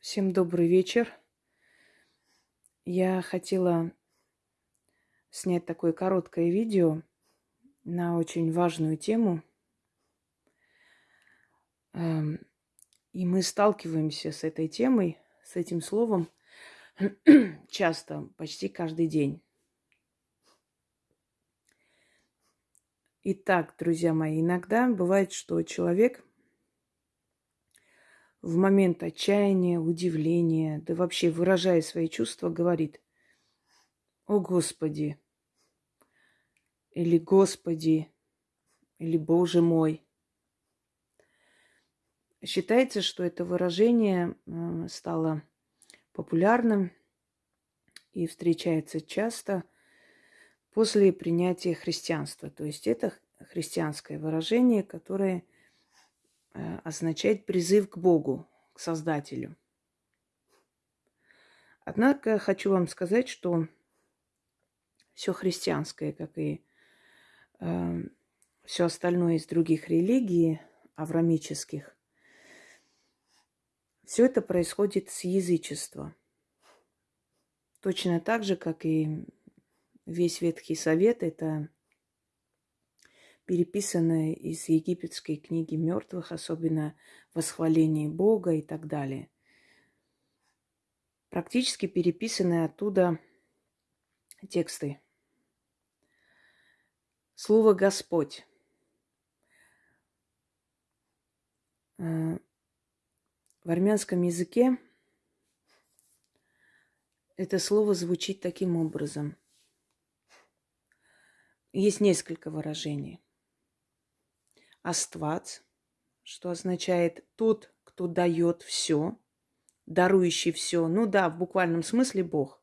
Всем добрый вечер. Я хотела снять такое короткое видео на очень важную тему. Эм, и мы сталкиваемся с этой темой, с этим словом часто, почти каждый день. Итак, друзья мои, иногда бывает, что человек в момент отчаяния, удивления, да вообще выражая свои чувства, говорит, «О Господи!» или «Господи!» или «Боже мой!» Считается, что это выражение э, стало популярным и встречается часто после принятия христианства. То есть это христианское выражение, которое означает призыв к Богу, к Создателю. Однако хочу вам сказать, что все христианское, как и э, все остальное из других религий, аврамических, все это происходит с язычества. Точно так же, как и весь Ветхий Совет, это переписанное из египетской книги мертвых, особенно восхваление Бога и так далее. Практически переписанные оттуда тексты. Слово Господь. Э, в армянском языке это слово звучит таким образом. Есть несколько выражений – Аствац, что означает тот, кто дает все, дарующий все. Ну да, в буквальном смысле Бог.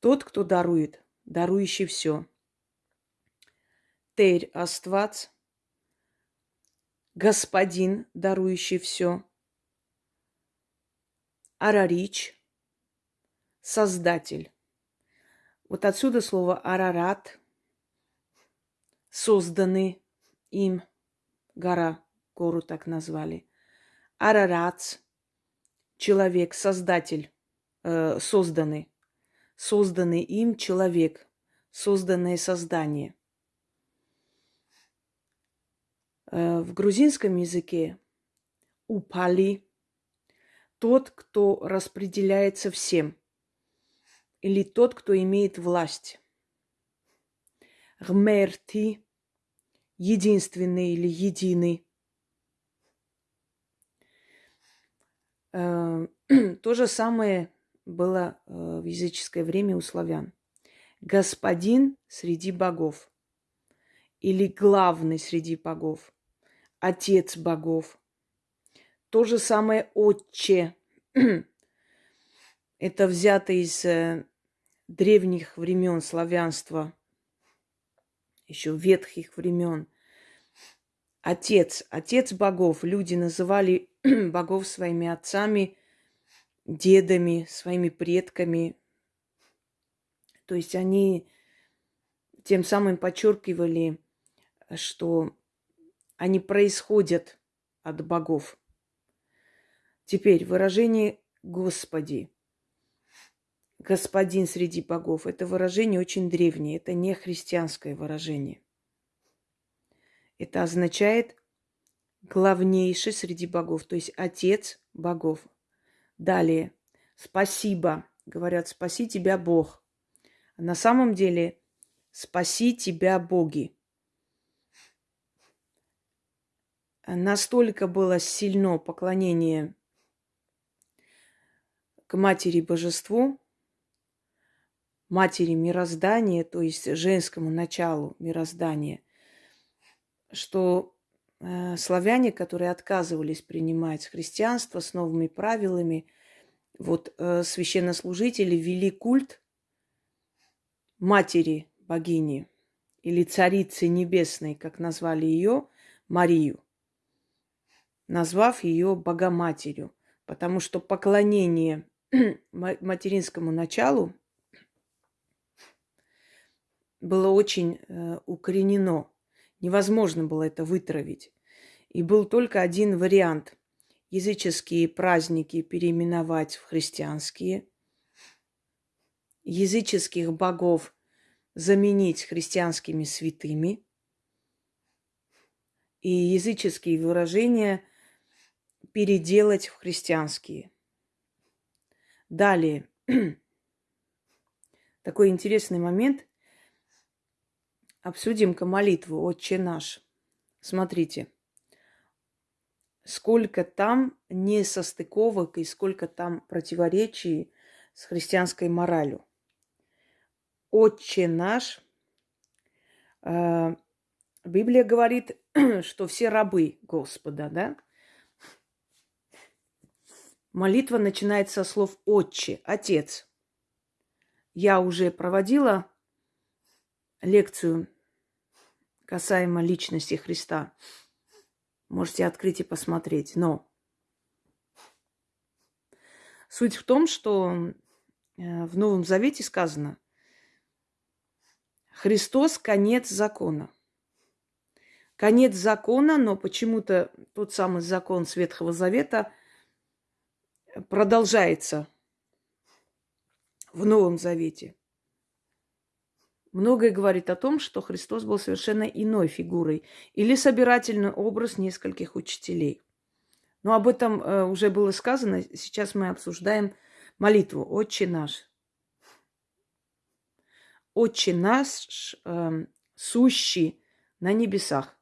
Тот, кто дарует, дарующий все. Терь Аствац, господин, дарующий все. Арарич, создатель. Вот отсюда слово арарат, созданный им – гора, гору так назвали. Арарац, человек, создатель, э, созданный, созданный им человек, созданное создание. Э, в грузинском языке упали тот, кто распределяется всем, или тот, кто имеет власть. Гмерти единственный или единый. Э, то же самое было э, в языческое время у славян. Господин среди богов или главный среди богов, отец богов. То же самое отче. Это взято из э, древних времен славянства, еще ветхих времен отец, отец богов. Люди называли богов своими отцами, дедами, своими предками. То есть они тем самым подчеркивали, что они происходят от богов. Теперь выражение Господи. Господин среди богов. Это выражение очень древнее. Это не христианское выражение. Это означает главнейший среди богов, то есть отец богов. Далее, спасибо. Говорят, спаси тебя Бог. А на самом деле, спаси тебя боги. Настолько было сильно поклонение к матери божеству, матери мироздания, то есть женскому началу мироздания – что э, славяне, которые отказывались принимать христианство с новыми правилами, вот э, священнослужители вели культ матери богини или царицы небесной, как назвали ее, Марию, назвав ее Богоматерью, потому что поклонение материнскому началу было очень э, укоренено Невозможно было это вытравить. И был только один вариант. языческие праздники переименовать в христианские, языческих богов заменить христианскими святыми и языческие выражения переделать в христианские. Далее. Такой интересный момент. Обсудим-ка молитву «Отче наш». Смотрите, сколько там несостыковок и сколько там противоречий с христианской моралью. «Отче наш» э, Библия говорит, что все рабы Господа, да? Молитва начинается со слов «Отче», «Отец». Я уже проводила лекцию касаемо личности Христа. Можете открыть и посмотреть. Но суть в том, что э, в Новом Завете сказано, Христос – конец закона. Конец закона, но почему-то тот самый закон Ветхого Завета продолжается в Новом Завете. Многое говорит о том, что Христос был совершенно иной фигурой или собирательный образ нескольких учителей. Но об этом э, уже было сказано. Сейчас мы обсуждаем молитву «Отче наш». «Отче наш, э, сущий на небесах».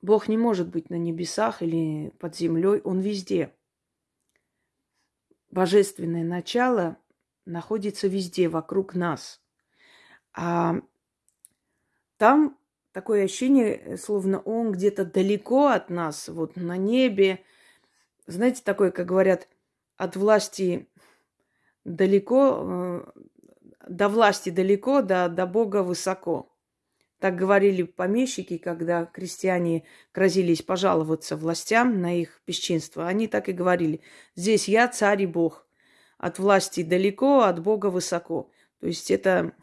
Бог не может быть на небесах или под землей, Он везде. Божественное начало находится везде, вокруг нас. А там такое ощущение, словно он где-то далеко от нас, вот на небе. Знаете, такое, как говорят, от власти далеко, э, до власти далеко, до, до Бога высоко. Так говорили помещики, когда крестьяне грозились пожаловаться властям на их бесчинство. Они так и говорили. Здесь я царь и Бог от власти далеко, от Бога высоко. То есть это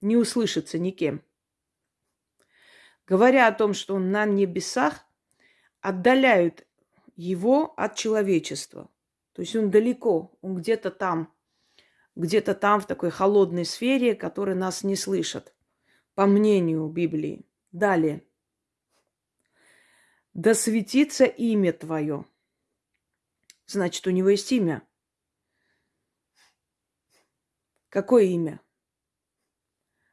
не услышится никем. Говоря о том, что он на небесах, отдаляют его от человечества. То есть он далеко, он где-то там, где-то там в такой холодной сфере, которая нас не слышит, по мнению Библии. Далее. Да светится имя Твое. Значит, у него есть имя. Какое имя?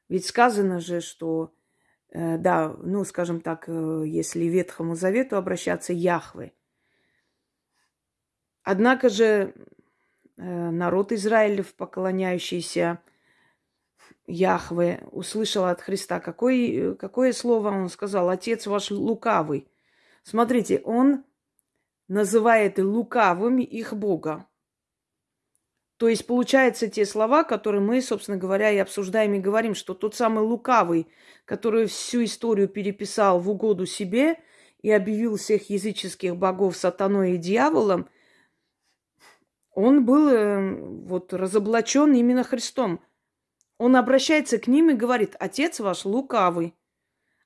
Ведь сказано же, что, э, да, ну, скажем так, э, если Ветхому Завету обращаться, Яхве. Однако же э, народ Израилев, поклоняющийся Яхве, услышал от Христа, какое, какое слово он сказал? Отец ваш лукавый. Смотрите, он называет лукавыми их Бога. То есть, получается, те слова, которые мы, собственно говоря, и обсуждаем и говорим, что тот самый лукавый, который всю историю переписал в угоду себе и объявил всех языческих богов сатаной и дьяволом, он был э, вот разоблачен именно Христом. Он обращается к ним и говорит, отец ваш лукавый,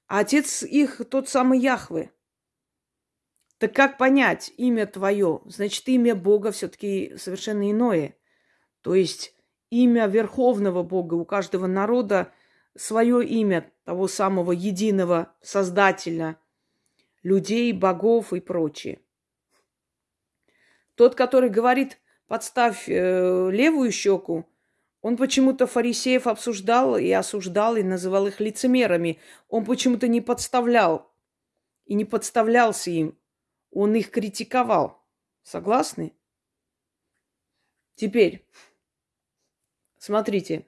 а отец их тот самый Яхве. Так как понять имя твое? Значит, имя Бога все-таки совершенно иное – то есть имя Верховного Бога у каждого народа свое имя того самого единого Создателя людей, богов и прочее. Тот, который говорит, подставь э, левую щеку, он почему-то фарисеев обсуждал и осуждал, и называл их лицемерами. Он почему-то не подставлял и не подставлялся им. Он их критиковал. Согласны? Теперь, Смотрите.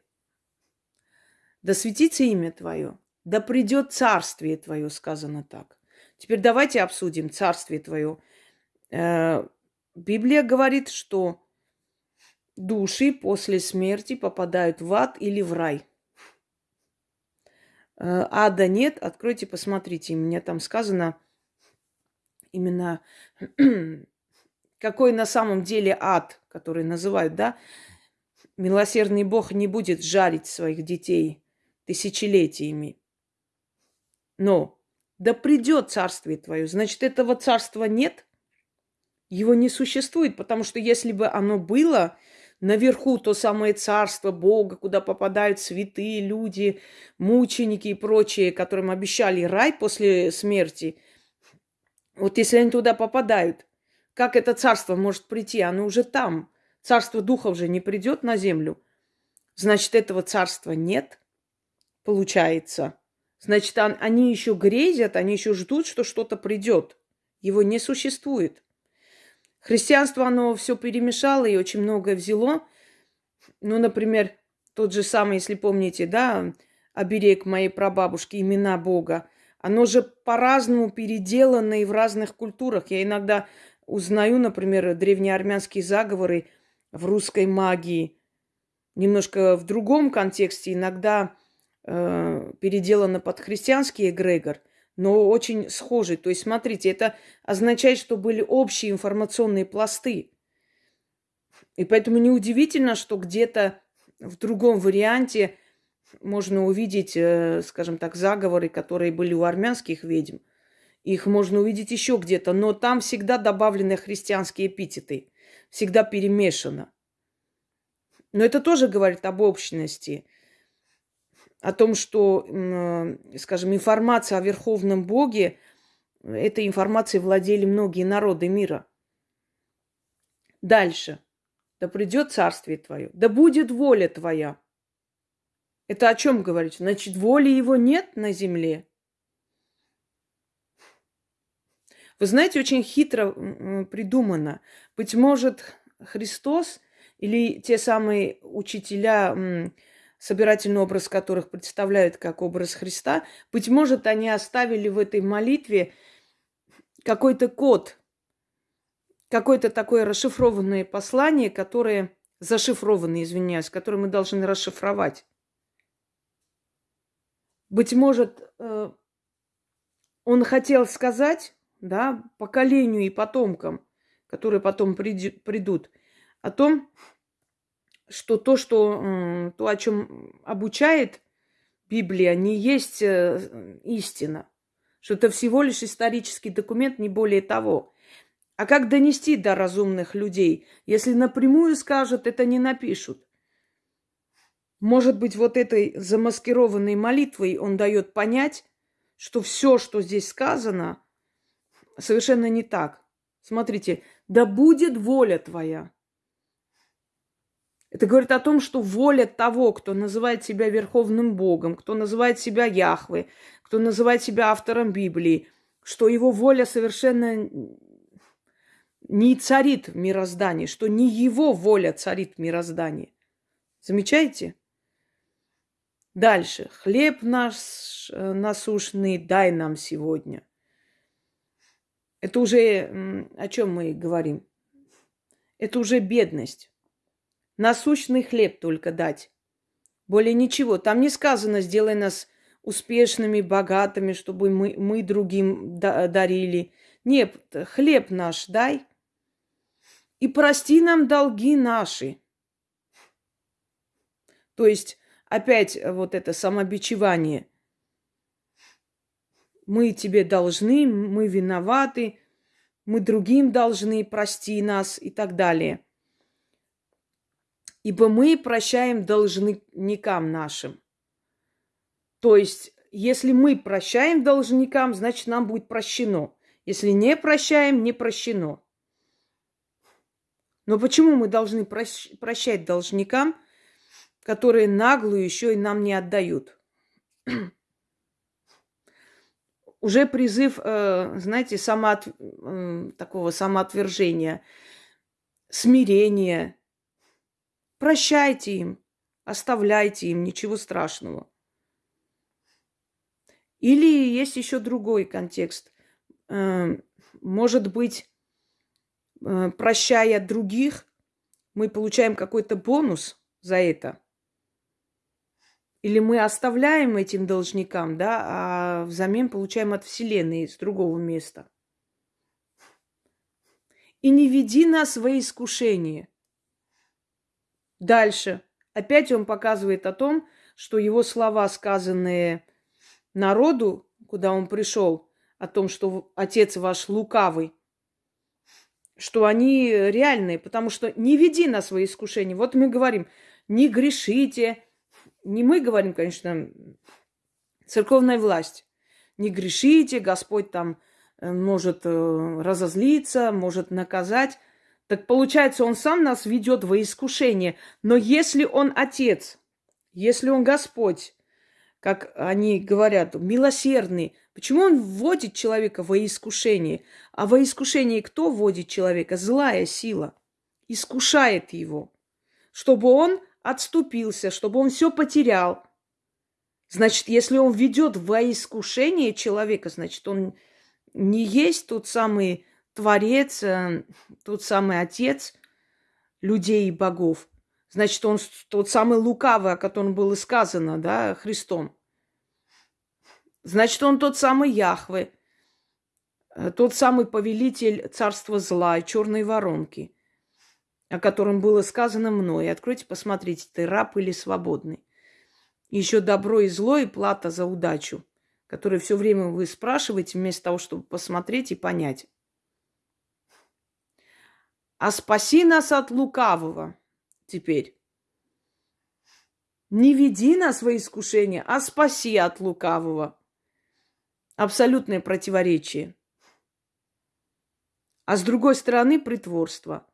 Да светится имя Твое, да придет царствие Твое, сказано так. Теперь давайте обсудим царствие Твое. Э, Библия говорит, что души после смерти попадают в ад или в рай. Э, ада нет, откройте, посмотрите. У меня там сказано именно какой на самом деле ад, который называют, да, Милосердный Бог не будет жарить своих детей тысячелетиями. Но Да придет царствие твое. Значит, этого царства нет, его не существует, потому что если бы оно было, наверху то самое царство Бога, куда попадают святые люди, мученики и прочие, которым обещали рай после смерти. Вот если они туда попадают, как это царство может прийти? Оно уже там. Царство духов же не придет на землю. Значит, этого царства нет, получается. Значит, они еще грезят, они еще ждут, что что-то придет. Его не существует. Христианство, оно все перемешало и очень многое взяло. Ну, например, тот же самый, если помните, да, оберег моей прабабушки, имена Бога. Оно же по-разному переделано и в разных культурах. Я иногда узнаю, например, древнеармянские заговоры в русской магии. Немножко в другом контексте. Иногда э, переделано под христианский эгрегор, но очень схожий. То есть, смотрите, это означает, что были общие информационные пласты. И поэтому неудивительно, что где-то в другом варианте можно увидеть, э, скажем так, заговоры, которые были у армянских ведьм. Их можно увидеть еще где-то, но там всегда добавлены христианские эпитеты, всегда перемешано. Но это тоже говорит об общности – о том, что, скажем, информация о Верховном Боге, этой информацией владели многие народы мира. Дальше. Да придет царствие твое, да будет воля твоя. Это о чем говорить? Значит, воли его нет на земле. Вы знаете, очень хитро придумано. Быть может, Христос или те самые учителя собирательный образ которых представляют как образ Христа, быть может, они оставили в этой молитве какой-то код, какое-то такое расшифрованное послание, которое зашифрованное, извиняюсь, которое мы должны расшифровать. Быть может, э, он хотел сказать, да, поколению и потомкам, которые потом придут, о том, что то, что, то, о чем обучает Библия, не есть э, истина. Что это всего лишь исторический документ, не более того. А как донести до разумных людей? Если напрямую скажут, это не напишут. Может быть, вот этой замаскированной молитвой он дает понять, что все, что здесь сказано, совершенно не так. Смотрите, да будет воля твоя. Это говорит о том, что воля того, кто называет себя Верховным Богом, кто называет себя Яхвы, кто называет себя автором Библии, что его воля совершенно не царит в мироздании, что не его воля царит в мироздании. Замечаете? Дальше. Хлеб наш э, насущный дай нам сегодня. Это уже о чем мы говорим? Это уже бедность. Насущный хлеб только дать. Более ничего. Там не сказано, сделай нас успешными, богатыми, чтобы мы, мы другим дарили. Нет, хлеб наш дай. И прости нам долги наши. То есть опять вот это самобичевание. Мы тебе должны, мы виноваты, мы другим должны, прости нас и так далее ибо мы прощаем должникам нашим. То есть, если мы прощаем должникам, значит, нам будет прощено. Если не прощаем, не прощено. Но почему мы должны прощать должникам, которые наглую еще и нам не отдают? Уже призыв, э, знаете, самоот... такого самоотвержения, смирения – Прощайте им, оставляйте им, ничего страшного. Или есть еще другой контекст. Э, может быть, э, прощая других, мы получаем какой-то бонус за это. Или мы оставляем этим должникам, да, а взамен получаем от Вселенной с другого места. И не веди нас во искушение. Дальше. Опять он показывает о том, что его слова, сказанные народу, куда он пришел, о том, что отец ваш лукавый, что они реальные, потому что не веди на свои искушения. Вот мы говорим, не грешите. Не мы говорим, конечно, церковная власть. Не грешите, Господь там э, может э, разозлиться, может наказать. Так получается, он сам нас ведет во искушение. Но если он отец, если он Господь, как они говорят, милосердный, почему он вводит человека во искушение? А во искушение кто вводит человека? Злая сила. Искушает его, чтобы он отступился, чтобы он все потерял. Значит, если он ведет во искушение человека, значит, он не есть тот самый Творец, э, тот самый Отец людей и богов. Значит, он тот самый лукавый, о котором было сказано, да, Христом. Значит, он тот самый Яхве, э, тот самый повелитель царства зла и черной воронки, о котором было сказано мной. Откройте, посмотрите, ты раб или свободный. Еще добро и зло и плата за удачу, которую все время вы спрашиваете, вместо того, чтобы посмотреть и понять. А спаси нас от лукавого – теперь. Не веди нас во искушение, а спаси от лукавого. Абсолютное противоречие. А с другой стороны притворство.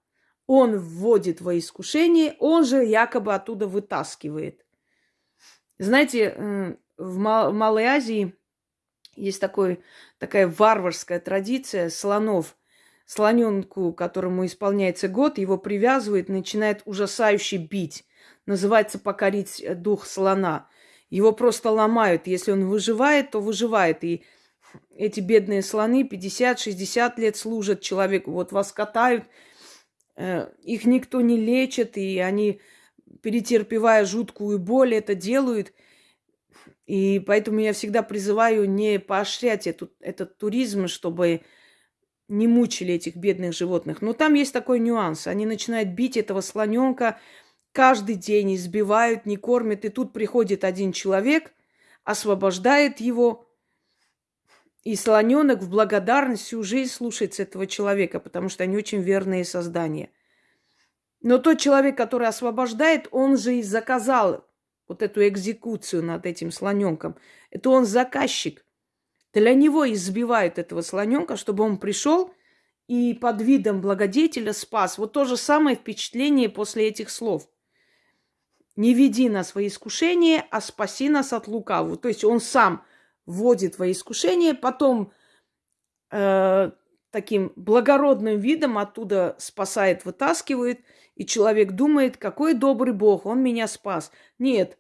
Он вводит во искушение, он же якобы оттуда вытаскивает. Знаете, в Малой Азии есть такой, такая варварская традиция слонов слоненку, которому исполняется год, его привязывает, начинает ужасающе бить. Называется покорить дух слона. Его просто ломают. Если он выживает, то выживает. И эти бедные слоны 50-60 лет служат человеку. Вот вас катают, их никто не лечит, и они, перетерпевая жуткую боль, это делают. И поэтому я всегда призываю не поощрять этот, этот туризм, чтобы не мучили этих бедных животных. Но там есть такой нюанс. Они начинают бить этого слоненка каждый день, избивают, не кормят. И тут приходит один человек, освобождает его. И слоненок в благодарность всю жизнь слушается этого человека, потому что они очень верные создания. Но тот человек, который освобождает, он же и заказал вот эту экзекуцию над этим слоненком. Это он заказчик. Для него избивают этого слоненка, чтобы он пришел и под видом благодетеля спас. Вот то же самое впечатление после этих слов. Не веди нас во искушение, а спаси нас от лукавого. То есть он сам вводит во искушение, потом э, таким благородным видом оттуда спасает, вытаскивает, и человек думает, какой добрый Бог, он меня спас. Нет,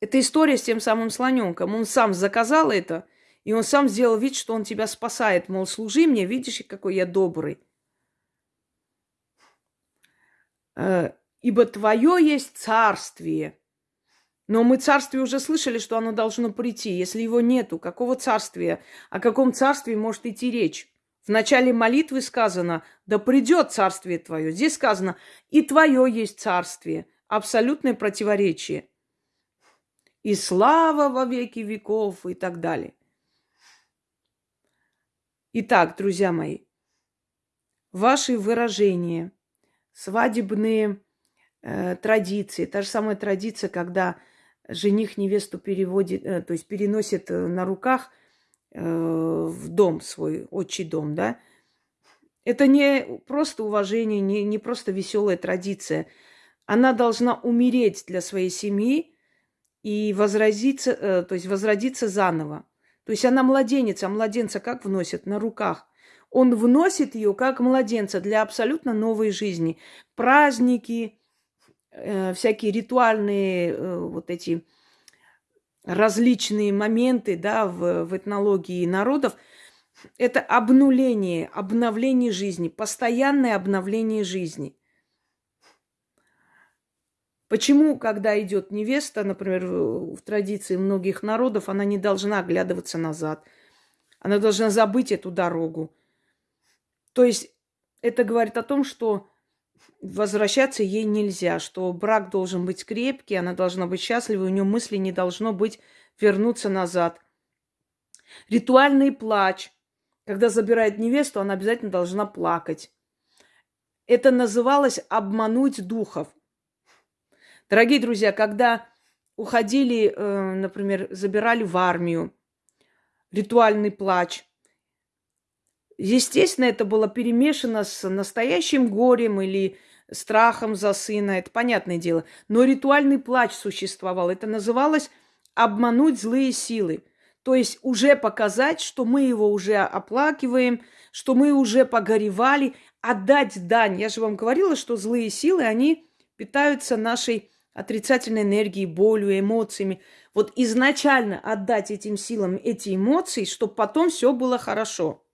это история с тем самым слоненком. Он сам заказал это – и он сам сделал вид, что он тебя спасает. Мол, служи мне, видишь, какой я добрый. Э, Ибо твое есть царствие. Но мы царствие уже слышали, что оно должно прийти. Если его нету, какого царствия? О каком царстве может идти речь? В начале молитвы сказано, да придет царствие твое. Здесь сказано, и твое есть царствие. Абсолютное противоречие. И слава во веки веков и так далее. Итак, друзья мои, ваши выражения, свадебные э, традиции, та же самая традиция, когда жених невесту переводит, э, то есть переносит э, на руках э, в дом свой, отчий дом, да, это не просто уважение, не, не просто веселая традиция. Она должна умереть для своей семьи и возродиться, э, то есть возродиться заново. То есть она младенец, а младенца как вносят? На руках. Он вносит ее как младенца для абсолютно новой жизни. Праздники, э, всякие ритуальные э, вот эти различные моменты да, в, в этнологии народов. Это обнуление, обновление жизни, постоянное обновление жизни – Почему, когда идет невеста, например, в традиции многих народов, она не должна оглядываться назад? Она должна забыть эту дорогу. То есть это говорит о том, что возвращаться ей нельзя, что брак должен быть крепкий, она должна быть счастлива, у нее мысли не должно быть вернуться назад. Ритуальный плач. Когда забирает невесту, она обязательно должна плакать. Это называлось обмануть духов. Дорогие друзья, когда уходили, э, например, забирали в армию, ритуальный плач. Естественно, это было перемешано с настоящим горем или страхом за сына, это понятное дело. Но ритуальный плач существовал. Это называлось обмануть злые силы. То есть уже показать, что мы его уже оплакиваем, что мы уже погоревали, отдать дань. Я же вам говорила, что злые силы, они питаются нашей отрицательной энергией, болью, эмоциями. Вот изначально отдать этим силам эти эмоции, чтобы потом все было хорошо.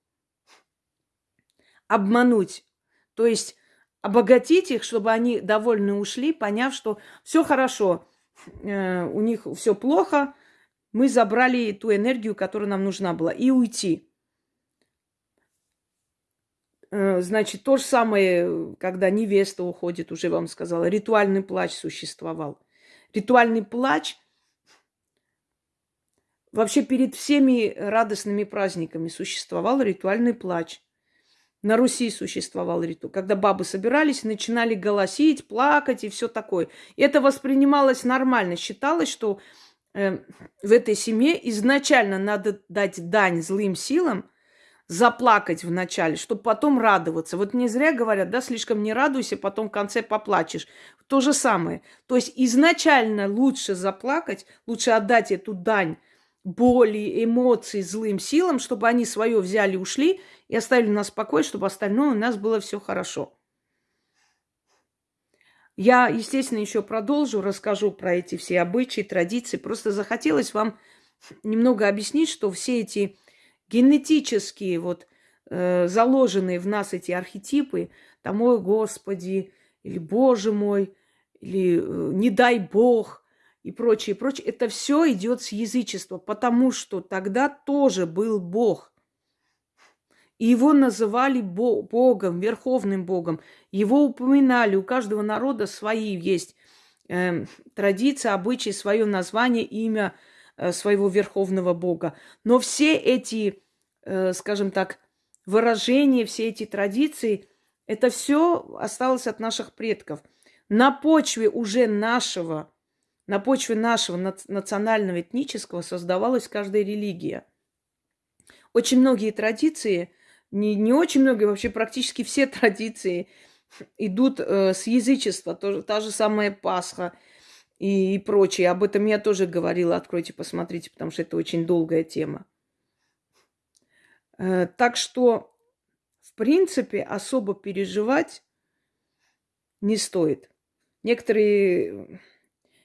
Обмануть. То есть обогатить их, чтобы они довольны ушли, поняв, что все хорошо, э, у них все плохо, мы забрали ту энергию, которая нам нужна была, и уйти. Э, значит, то же самое, когда невеста уходит, уже вам сказала, ритуальный плач существовал. Ритуальный плач вообще перед всеми радостными праздниками существовал ритуальный плач. На Руси существовал ритуал, когда бабы собирались, начинали голосить, плакать и все такое. Это воспринималось нормально. Считалось, что э, в этой семье изначально надо дать дань злым силам, заплакать вначале, чтобы потом радоваться. Вот не зря говорят, да, слишком не радуйся, потом в конце поплачешь. То же самое. То есть изначально лучше заплакать, лучше отдать эту дань боли, эмоций злым силам, чтобы они свое взяли, ушли и оставили нас в покое, чтобы остальное у нас было все хорошо. Я, естественно, еще продолжу, расскажу про эти все обычаи, традиции. Просто захотелось вам немного объяснить, что все эти генетические, вот э, заложенные в нас эти архетипы, там, ой, Господи, или Боже мой, или э, не дай Бог, и прочее, прочее. Это все идет с язычества, потому что тогда тоже был Бог. Его называли Богом, Верховным Богом. Его упоминали. У каждого народа свои есть э, традиции, обычаи, свое название, имя э, своего Верховного Бога. Но все эти, э, скажем так, выражения, все эти традиции, это все осталось от наших предков. На почве уже нашего на почве нашего национального этнического создавалась каждая религия. Очень многие традиции, не, не очень многие, вообще практически все традиции идут э, с язычества. То, та же самая Пасха и, и прочее. Об этом я тоже говорила. Откройте, посмотрите, потому что это очень долгая тема. Э, так что, в принципе, особо переживать не стоит. Некоторые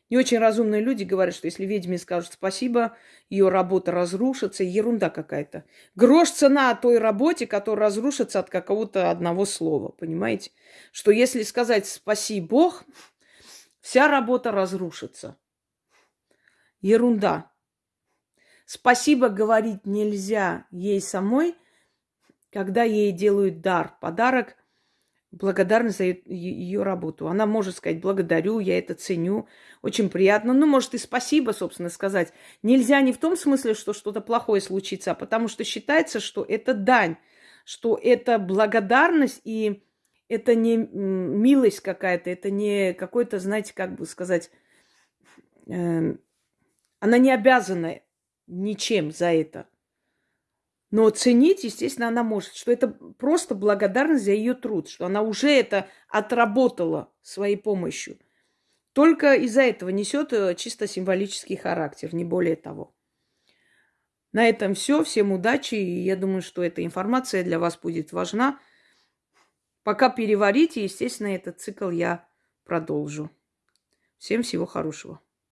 не очень разумные люди говорят, что если ведьме скажут спасибо, ее работа разрушится. Ерунда какая-то. Грош цена той работе, которая разрушится от какого-то одного слова. Понимаете? Что если сказать спаси Бог, вся работа разрушится. Ерунда. Спасибо говорить нельзя ей самой, когда ей делают дар, подарок – благодарность за ее работу. Она может сказать благодарю, я это ценю, очень приятно. Ну, может и спасибо, собственно, сказать. Нельзя не в том смысле, что что-то плохое случится, а потому что считается, что это дань, что это благодарность и это не милость какая-то, это не какой-то, знаете, как бы сказать, э, она не обязана ничем за это. Но ценить, естественно, она может, что это просто благодарность за ее труд, что она уже это отработала своей помощью. Только из-за этого несет э, чисто символический характер, не более того. На этом все. Всем удачи. И я думаю, что эта информация для вас будет важна. Пока переварите, естественно, этот цикл я продолжу. Всем всего хорошего.